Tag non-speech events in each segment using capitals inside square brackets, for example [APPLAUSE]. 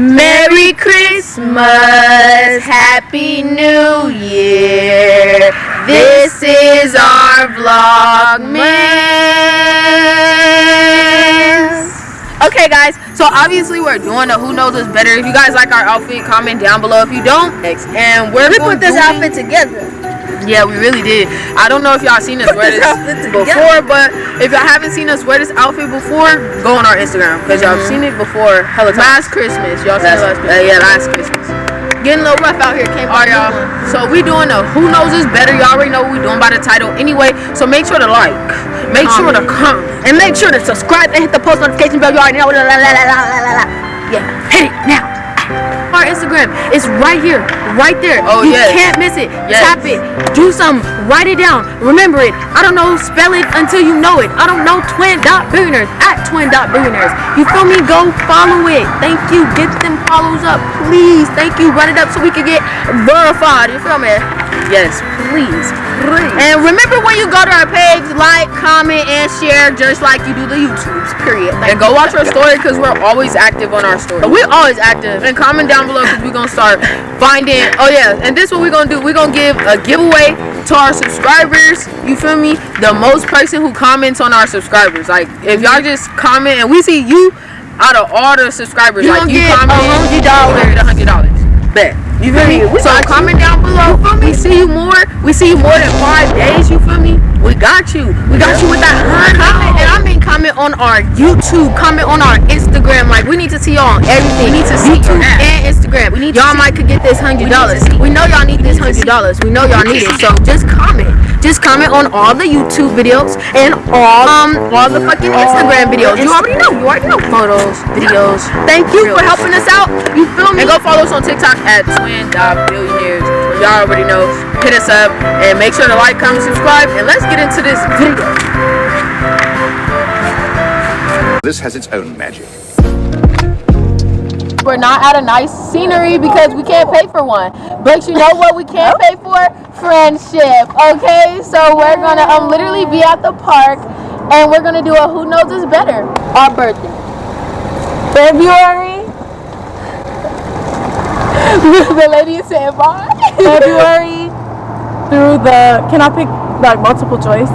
Merry Christmas, Happy New Year. This is our Vlogmas. Okay, guys, so obviously we're doing a Who Knows Us Better. If you guys like our outfit, comment down below. If you don't, And we're We put this outfit together. Yeah, we really did. I don't know if y'all seen us wear this before, but if y'all haven't seen us wear this outfit before, go on our Instagram because y'all have seen it before. Hella last Christmas, y'all seen last Last- Christmas. uh, yeah, last Christmas. Getting a little rough out here. Came y'all. So we doing a Who Knows Us Better. Y'all already know what we doing by the title anyway. So make sure to like, make sure to comment. And make sure to subscribe and hit the post notification bell. You already know. La, la, la. Yeah, hit it now. Our Instagram is right here, right there. Oh, you yes. can't miss it. Yes. Tap it. Do something. Write it down. Remember it. I don't know. Spell it until you know it. I don't know. Twin dot billionaires at twin dot billionaires. You feel me? Go follow it. Thank you. Get them follows up, please. Thank you. Run it up so we can get verified. You feel me? Yes, please. Please. And remember when you go to our page, like, comment, and share just like you do the YouTubes, period. and go watch our story because we're always active on our story. We're always active. And comment down below because we're going to start finding, oh yeah, and this what we're going to do. We're to give a giveaway to our subscribers. You feel me? The most person who comments on our subscribers. Like, if y'all just comment and we see you out of all the subscribers, You like gonna you get comment, $100. a hundred dollars. Bet. You feel me? So comment down below. We see you more. We see you more than five days. You feel me? We got you. We got you with that. Comment, and I mean comment on our YouTube. Comment on our Instagram. Like we need to see y'all on everything. We need to see YouTube and Instagram. We need y'all might could get this hundred dollars. We know y'all need this hundred dollars. We know y'all need it. So just comment. Just comment on all the YouTube videos and all um all the fucking Instagram videos. You already know. You already know photos, videos. Thank you for helping us out. You feel me? And go follow us on TikTok at Twin Billionaires. Y'all already know. Hit us up and make sure to like, comment, subscribe, and let's get into this video. This has its own magic. We're not at a nice scenery because we can't pay for one. But you know what we can't pay for? Friendship. Okay, so we're gonna um literally be at the park and we're gonna do a who knows us better. Our birthday. February. [LAUGHS] the lady is saying bye. February through the. Can I pick like multiple choice?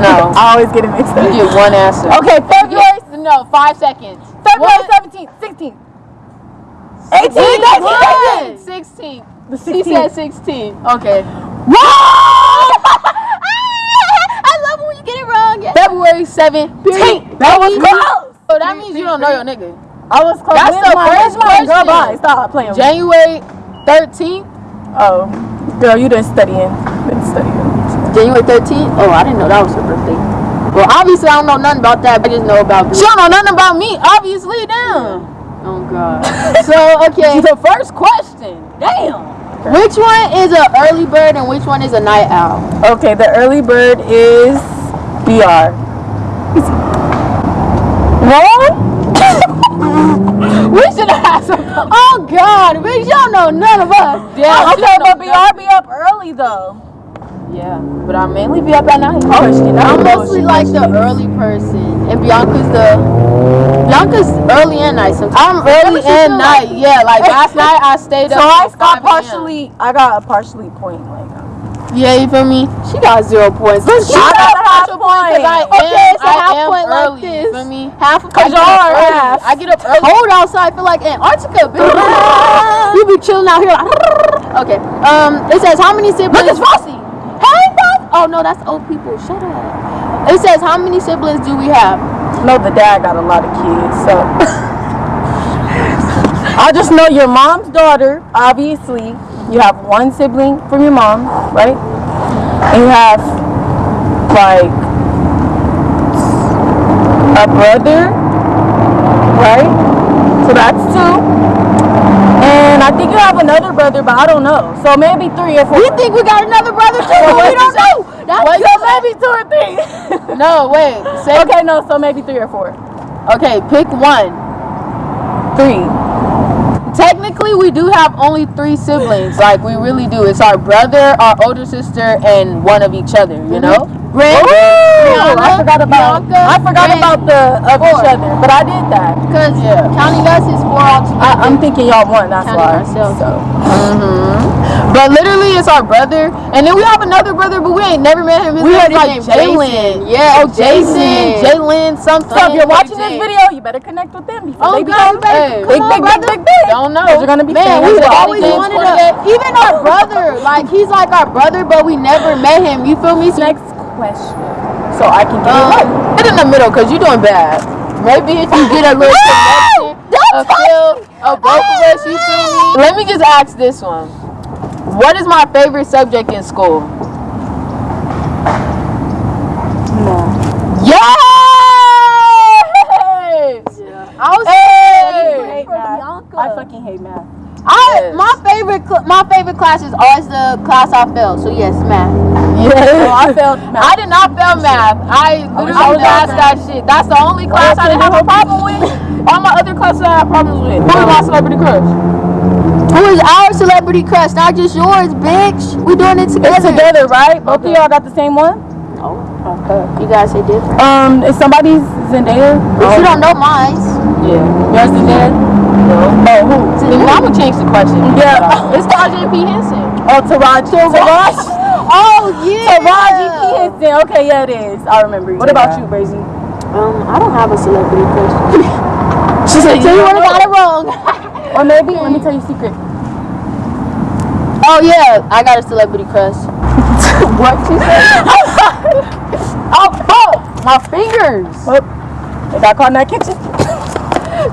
No. [LAUGHS] I always get it mixed up. You get one answer. Okay, February. No, five seconds. February? 17th, 16th, 18th, 19th, 16. The She 16th. said 16. Okay. [LAUGHS] I love when you get it wrong. February 17th. That was close. So that means you don't know your nigga. I was close. That's the my- first my- Girl, question. bye. Stop playing. January 13th. Oh, girl, you didn't studying. Been studying. January 13th? Oh, I didn't know that was her birthday. Well, obviously, I don't know nothing about that. I just know about She don't know nothing about me, obviously, damn. Oh, God. [LAUGHS] so, okay. The first question. Damn. Which one is an early bird and which one is a night owl? Okay, the early bird is BR. Wrong? [LAUGHS] We should have had some. Oh, God. Bitch, y'all know none of us. Oh, yeah, okay, but BR be up early though. Yeah, but I mainly be up at night. Oh. I'm mostly like the early person, and Bianca's the Bianca's early and night sometimes. I'm early and night. Yeah, like last night I stayed [LAUGHS] So up. I got partially. I got a partially point. Like, Yeah, you feel me? She got zero points. Let's She got a half partial point I am. Okay, it's a I half am point like early. this. You feel me? Half of 'Cause I get y'all up are early. half. I get up early. Cold outside. I Feel like Antarctica. bitch. [LAUGHS] you be chilling out here. Like, okay. Um. It says how many siblings? Look, it's Rossi. Hey, Bob. Oh no, that's old people. Shut up. It says how many siblings do we have? no, the dad got a lot of kids, so. [LAUGHS] I just know your mom's daughter. Obviously, you have one sibling from your mom, right? And you have like a brother, right? So that's two. And I think you have another brother, but I don't know. So maybe three or four. We think we got another brother too. But we don't know. That's so maybe two or three. [LAUGHS] No, wait. Say okay, no, so maybe three or four. Okay, pick one. Three. Technically, we do have only three siblings. Like we really do. It's our brother, our older sister, and one of each other. You mm-hmm. know. Brandon, Ooh, I forgot about Bianca, I forgot Brandon. about the of each other, but I did that. Because Yeah. counting us is four altogether. I, I'm thinking y'all won. That's why. myself. So mm-hmm. But literally, it's our brother, and then we have another brother, but we ain't never met him. His We heard like Jalen. Yeah, Oh, Jason. Jalen, something. So if you're watching this video, you better connect with them before Oh, they become big, big, big, big, big, big. Don't know. You're gonna be Man, we always wanted to. Even our brother, like he's like our brother, but we never met him. You feel me? Next question, so I can get it right. um, get in the middle, cause you're doing bad. Maybe if you get a little [GASPS] connection, a feel of both of us, you feel me? Let me just ask this one. What is my favorite subject in school? Yes! I was Hey! I fucking hate math. I Yes. my favorite my favorite class is always the class I failed. So yes, math. [LAUGHS] Yeah, I [LAUGHS] failed math. I did not fail math. I literally was passed that shit. That's the only class I didn't have a problem with. All my other classes I had problems with. Who is my celebrity crush? Who is our celebrity crush? Not just yours, bitch. We doing it together. It's together. right? Both Okay. of y'all got the same one. No. okay. You guys say different. Um, is somebody's Zendaya? But you don't know mine. Yeah. Yours Zendaya? No. Oh, who? Then I'm gonna change the question. Yeah. It's Tajay P. Henson. Oh, Taraji. Taraji. [LAUGHS] Oh yeah. Taraji P. Henson. Okay, yeah, it is. I remember. You. What about you, Brazy? Um, I don't have a celebrity crush. [LAUGHS] she said, "Tell you what I got it wrong." [LAUGHS] Or maybe, let me tell you a secret. Oh yeah, I got a celebrity crush. [LAUGHS] what she said? oh fuck, my fingers. Oh, they got caught in that kitchen.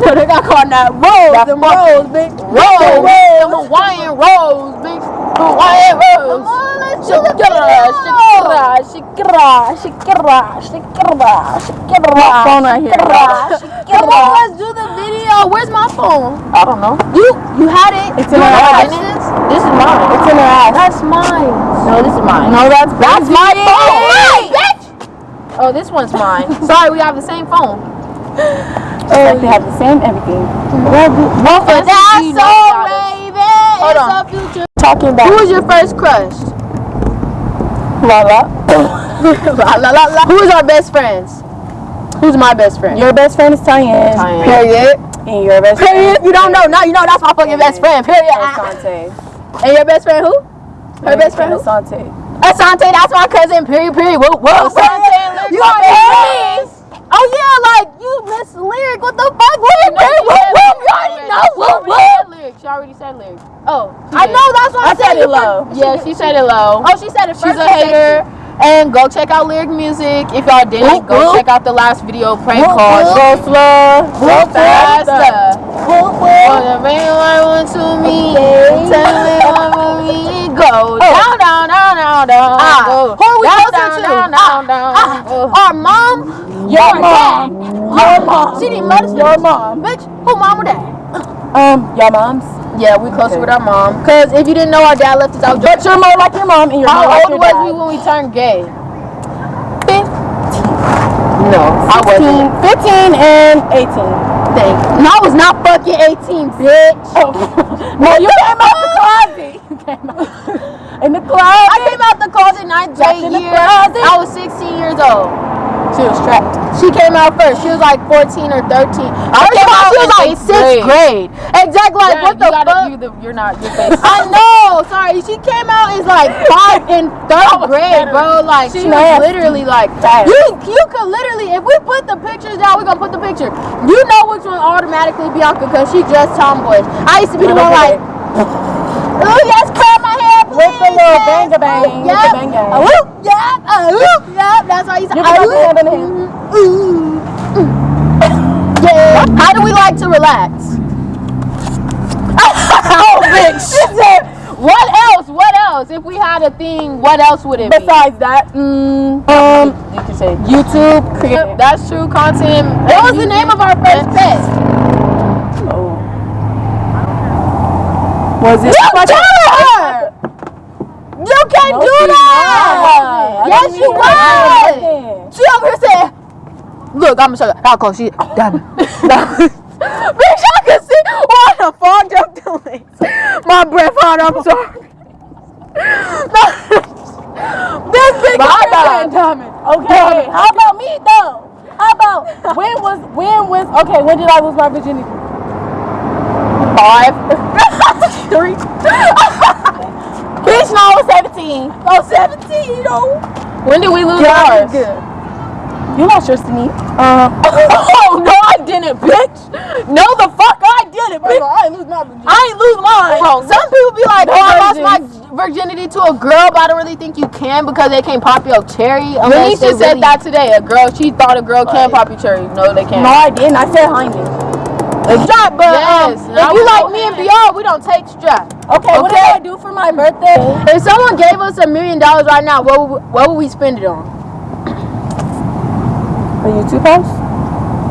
No, they got caught in that rolls, That them fucking rolls, bitch. Rolls, them Hawaiian rolls, bitch. Hawaiian rolls. Shakira, Shakira, Shakira, Shakira, Shakira. phone right here. Come on, let's do the video. Where's my phone? I don't know. You you had it. It's in her ass. what it is? This is mine. It's in her ass. That's mine. No, this is mine. No, that's That's my phone. Bitch. Oh, this one's mine. [LAUGHS] Sorry, we have the same phone. Like they have the same everything. But that's so Raven. Hold on. Talking about? Who was your first crush? [LAUGHS] la la. la, la, la, la. Who is our best friends? Who's my best friend? Your best friend is Tyann. Tyann. Period. And your best Period. friend You don't know. Now you know that's my fucking best friend. Period. Asante. And your best friend who? Her best friend? Asante. Asante, that's my cousin. Period. Period. Whoa, whoa. Asante, you my already best know. Oh yeah, like you miss lyric. What the fuck? Lyric, lyric, whoop, whoop. You already know. Whoop, whoop. Lyric. She already said lyric. Oh, I know. That's why I, I said you it low. Yeah, she said it low. Oh, she said it first She's a hater. And go check out lyric music. If y'all didn't, Whoop, go whoop. check out the last video prank Whoop, called whoop. Go slow. Go Faster. Whoop, whoop. Wanna bring one to me. Tell me one for me. Go [LAUGHS] oh. down, down, down, down, down. Ah, Go who are we down, closer down, to? Down, ah, down, down. Go. Our mom, Your Your mom. Your mom. she didn't let Your mom. Bitch, who mom or dad? Um, y'all mom's. Yeah, we closer Okay. with our mom. Cause if you didn't know, our dad left us out. But you're more like your mom and more How like old your was dad. we when we turned gay? Fifteen. No, I wasn't. 15, 15 and 18. Thank you. No, I was not fucking 18, bitch. Oh. [LAUGHS] no, you came out the closet. [LAUGHS] You came out in the closet. I came out the closet ninth grade year. I was 16 years old. She was trapped. She came out first. She was like 14 or 13. I came out she was in like eighth grade. grade. Exactly. Like Yeah, what you the fuck? You the, you're not. Your face. I know. Sorry, she came out as like five in third grade, bro. Like She she was literally like Fast. You you could literally if we put the pictures down, we're gonna put the picture. You know which one automatically Bianca because she just tomboyish. I used to be the one like, oh yes, curl my. With the little bang a bang. Ooh, With the Yep. bang bang. Uh, yep. Whoop, yep. That's why I used. You can put hand in ooh, mm. Yeah. How do we like to relax? [LAUGHS] oh, [LAUGHS] bitch. What else? What else? If we had a thing, what else would it be? Besides that, mm, um, you can say YouTube creator. That's true content. What was the name of our first pet? Oh. Was it? You her. You can't No, do that. Yes, you was. She over here said, "Look, I'm gonna show you how close she." Damn [LAUGHS] it. Bitch, I can see. What the fuck I'm doing? My breath hot. I'm sorry. [LAUGHS] this My bad. Okay, how about me though? How about when was when was okay? When did I lose my virginity? Five. [LAUGHS] Three. Bitch, no, I was 17. I was 17, you know. When did we lose Yeah, ours? good. You lost yours to me. Um, [LAUGHS] oh no, I didn't, bitch. No, the fuck, I didn't, bitch. I ain't lose my virginity. I ain't lose mine. Bro, some people be like, No oh, I lost virgins. my virginity to a girl, but I don't really think you can because they can't pop your cherry. unless Lanisha they said really- that today. A girl, she thought a girl can pop your cherry. No, they can't. No, I didn't. I said Heine. Strap, but Yes, um, if you like me and. BR, we don't take strap. Okay, okay, what did I do for my birthday? If someone gave us a million dollars right now, what would, what would we spend it on? A YouTube house?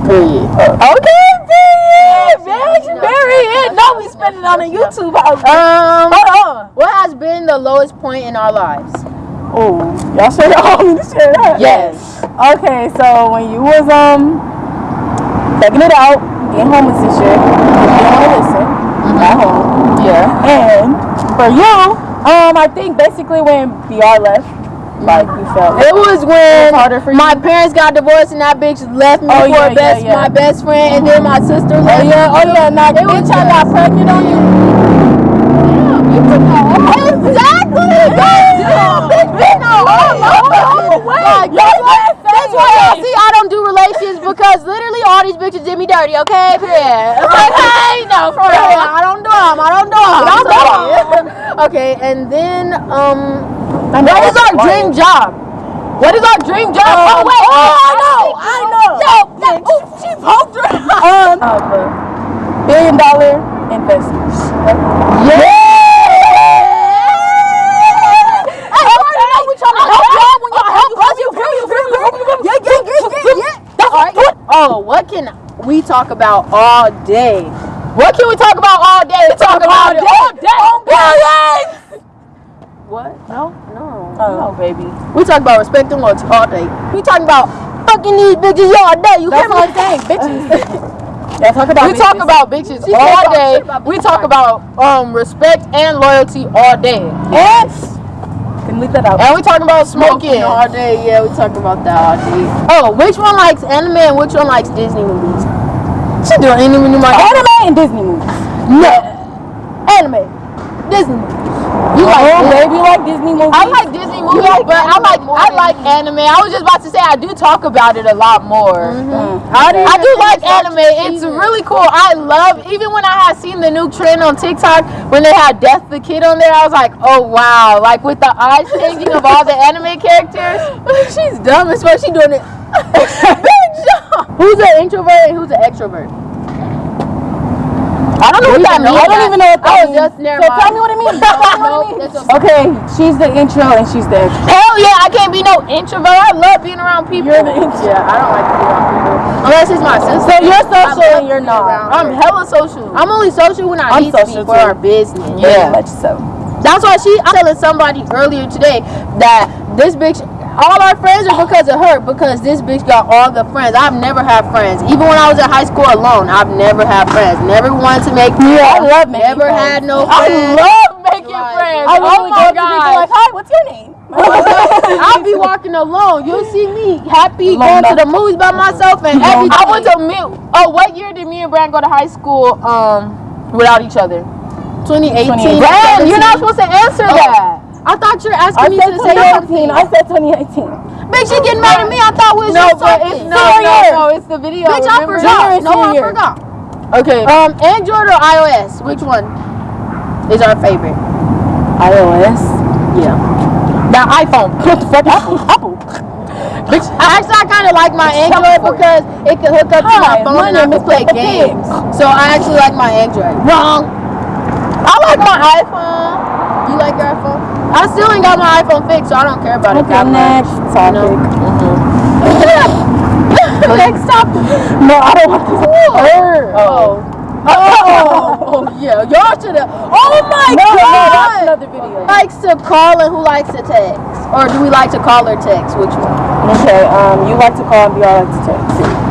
Period. Okay, period. Bitch, period. No, we spend it on a YouTube house. Um, Hold on. what has been the lowest point in our lives? Oh, y'all y'all [LAUGHS] want me share that? Yes. Okay, so when you was um checking it out, getting homeless and shit, want to listen at home. Yeah. And for you, um, I think basically when BR left, like you felt It was when harder for you? my parents got divorced and that bitch left me Oh, for yeah, best, yeah, yeah. my best friend, and then my sister Oh left. yeah, oh yeah, now It was bitch I got pregnant on you. Exactly. Goddamn, bitch, been all over. Like, that's why, that's why y'all see I don't do relations because literally all these bitches did me dirty. Okay, period. Okay, [LAUGHS] no, for real. I don't do them. I don't do them. Don't do 'em. [LAUGHS] Okay, and then um, I what is our dream job? What is our dream job? Um, oh wait, oh, I know, I know. Yo, yo, ooh, she poked her. Um, billion dollar investors. Yeah. Hey, you already know we trying to help y'all when y'all help us. You feel me? You feel me? Yeah, yeah, yeah, yeah, yeah. That's all right. Oh, what can we talk about all day? What can we talk about all day? We talk about it all day. What? No, no, Oh, baby. We talk about respect and loyalty all day. We talking about fucking these bitches all day. You That's me? I'm bitches. [LAUGHS] Let's talk about we talk about bitches She all day. about We talk about um respect and loyalty all day. And leave that out. And we talking about Smoking smoking. all day. Yeah, we talking about that all day. Oh, which one likes anime and which one likes Disney movies? She doing like Anime and Disney movies. No. Anime. Disney movies. You like oh, Disney? baby, you like Disney movies? I like Disney movies, like but I anime like I like anime. I was just about to say I do talk about it a lot more. Mm. I do, I do like anime. It's really cool. I love even when I had seen the new trend on TikTok when they had Death the Kid on there. I was like, oh wow! Like with the eyes changing of all the anime characters. [LAUGHS] She's dumb as fuck. She doing it. [LAUGHS] [LAUGHS] Who's an introvert and who's an extrovert? I don't know what that means. I don't even know what that means. just never So mind. tell me what it means. [LAUGHS] Tell me what it Nope, means. that's okay. She's the intro and she's the extro. Hell yeah, I can't be no introvert. I love being around people. You're the intro. Yeah, I don't like being around people. Unless it's my sister. So you're social and you're not. I'm hella social. I'm only social when I I'm need to social be for our business. Very much so. That's why she. I'm telling somebody earlier today that this bitch. All our friends are because of her. Because this bitch got all the friends. I've never had friends. Even when I was in high school alone, I've never had friends. Never wanted to make friends. Yeah, I love making Never friends. had no friends. I love making Like, friends. I literally oh my god. like, hi, what's your name? [LAUGHS] I'll be walking alone. You'll see me happy going to the movies by myself and everything. I went to mid. Oh, what year did me and Brand go to high school um without each other? 2018. 2018. Brand, you're not supposed to answer that. I thought you were I asking me said to say 2018. I said 2018. Bitch, you getting mad at me? I thought we was No, just talking. it's no, Senior no, no. It's the video. Bitch, I remember? forgot. No, I forgot. Okay. Um, Android or iOS? Which one is our favorite? iOS. Yeah. That iPhone. [LAUGHS] What the fuck? Apple. Apple. Bitch, actually, I kind of like my Android because it can hook up to my phone and I can play Peppa games. So I actually like my Android. Wrong. I like my iPhone. You like your iPhone? I still ain't got my iPhone fixed, so I don't care about it Okay, that next much. topic. [LAUGHS] Next topic. No, I don't want this. Her. Oh. Oh, oh yeah. Y'all should have. Oh my No, no, that's another video. Who likes to call and who likes to text? Or do we like to call or text? Which one? Okay, um, you like to call and BR like to text.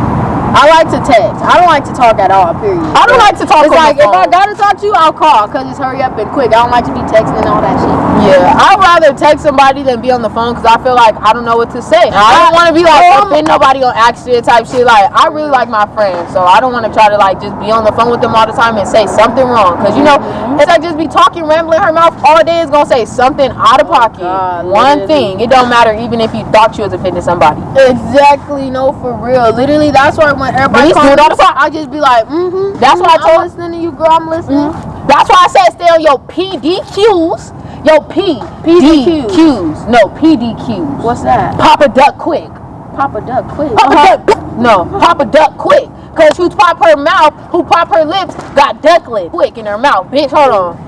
I like to text. I don't like to talk at all. Period. I don't like to talk It's like if I gotta talk to you, I'll call because it's hurry up and quick. I don't like to be texting and all that shit. Yeah, I'd rather text somebody than be on the phone because I feel like I don't know what to say. I don't want to be like offend nobody on accident type shit. Like I really like my friends, so I don't want to try to like just be on the phone with them all the time and say something wrong. Cause you know, mm-hmm. it's like just be talking, rambling her mouth all day is gonna say something out of pocket. God, One literally. thing, it don't matter even if you thought you was offending somebody. Exactly. No, for real. Literally, that's why when everybody it all calls. I just be like, mm-hmm. That's what I told. I'm listening to you, girl. I'm listening. That's why I said stay on your PDQs. Yo, P PDQs. PDQs. No PDQs. What's that? Papa Duck quick. Papa Duck, quick. Papa Duck. No, Papa Duck quick. Cause who pop her mouth, who pop her lips, got ducklet quick in her mouth. Bitch, hold on.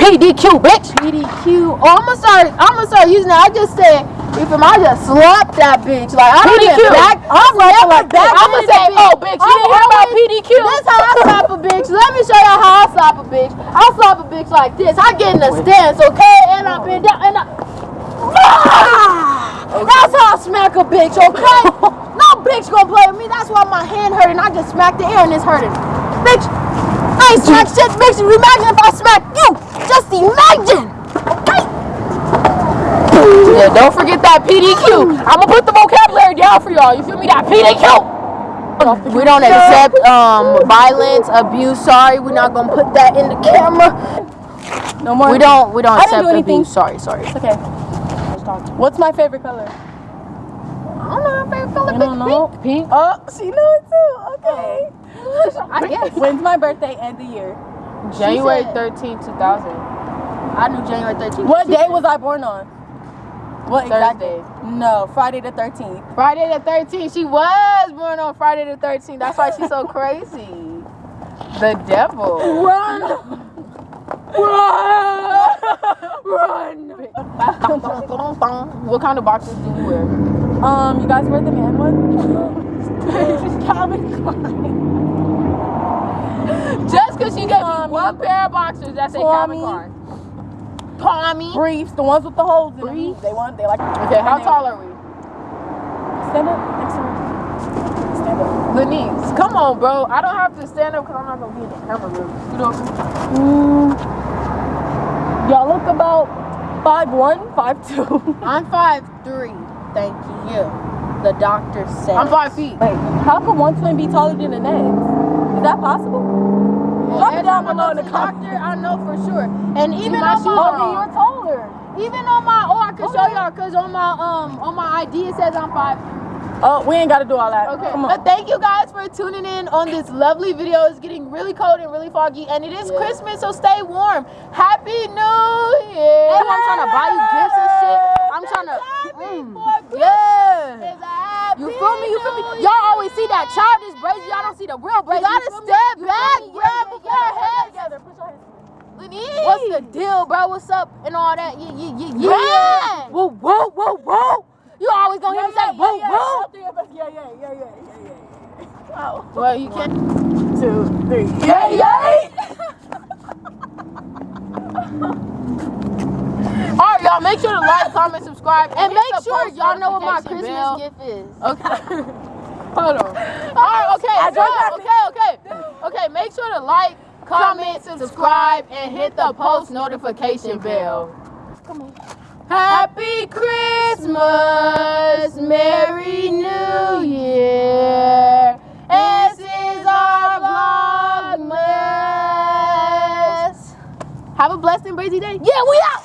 PDQ, bitch. PDQ. Oh, I'm gonna start. I'm gonna start using that. I just said, if I just slap that bitch, like I don't PDQ. even back. I'm never like back I'ma say, the oh, bitch, you I'm didn't hear about always- PDQ? This how I slap a bitch. Let me show y'all how I slap a bitch. I slap a bitch like this. I get in the stance, okay, and I bend down and I. Ah! That's how I smack a bitch, okay? [LAUGHS] no bitch gonna play with me. That's why my hand hurting. I just smacked the air and it's hurting. Bitch, I ain't smack shit. Bitch, imagine if I smack you. Just imagine. Yeah, don't forget that PDQ. I'ma put the vocabulary down for y'all. You feel me? That PDQ. We don't accept um violence, abuse. Sorry, we're not gonna put that in the camera. No more. We don't. We don't I accept do anything. abuse. Sorry, sorry. It's okay. What's my favorite color? I don't know. My favorite color. You don't know? Pink. Oh, she knew it too. Okay. [LAUGHS] I guess. When's my birthday and the year? January 13, 2000. I knew January 13. What day was I born on? What Thursday. day? No, Friday the 13th. Friday the 13th. She was born on Friday the 13th. That's why she's so [LAUGHS] crazy. The devil. Run! Run! Run! what kind of boxes do you wear? Um, you guys wear the man one? [LAUGHS] Calvin Just because she gave me one pair of boxers that say Tommy. Calvin Klein. Tommy. Briefs, the ones with the holes in them. They want, they like. Okay, how tall are we? Stand up next to her. Stand up. Lenise, come on, bro. I don't have to stand up because I'm not gonna be in the camera room. Scoot over. Mm, y'all look about five one, five two. [LAUGHS] I'm five three. Thank you. The doctor said. I'm five feet. Wait, how can one twin be taller than the next? Is that possible? Drop it down below in the comments. doctor, I know for sure. And even my on my, are Oh, you're taller. even on my, oh, I can show y'all because on my um on my ID it says I'm five. Oh, we ain't got to do all that. Okay, Come but thank you guys for tuning in on this lovely video. It's getting really cold and really foggy, and it is Yeah. Christmas, so stay warm. Happy New Year! Hey, I'm trying to buy you gifts and shit. I'm trying to. Mm, yeah. You feel me? You feel me? Y'all always see that childish Brazy. Y'all don't see the real Brazy. You gotta step back, bro, Yeah, yeah, before yeah. your head together. Put your Lenise. What's the deal, bro? What's up and all that? Yeah, yeah, yeah, yeah. Woo, woo, woo, woo. You always gonna hear me say woo, woo. All three of us. Yeah, yeah, yeah, yeah, yeah, yeah. Oh, [LAUGHS] Well, you can. two, three. Yeah, yeah. All right, y'all. Make sure to like, comment, subscribe, And make sure y'all know what my Christmas bell. gift is. Okay. [LAUGHS] Hold on. All right. Okay. So, okay. Okay. Okay. Make sure to like, comment, subscribe, and hit the post notification bell. Come on. Happy Christmas, Merry New Year. This is our Vlogmas. Have a blessed and crazy day. Yeah, we out.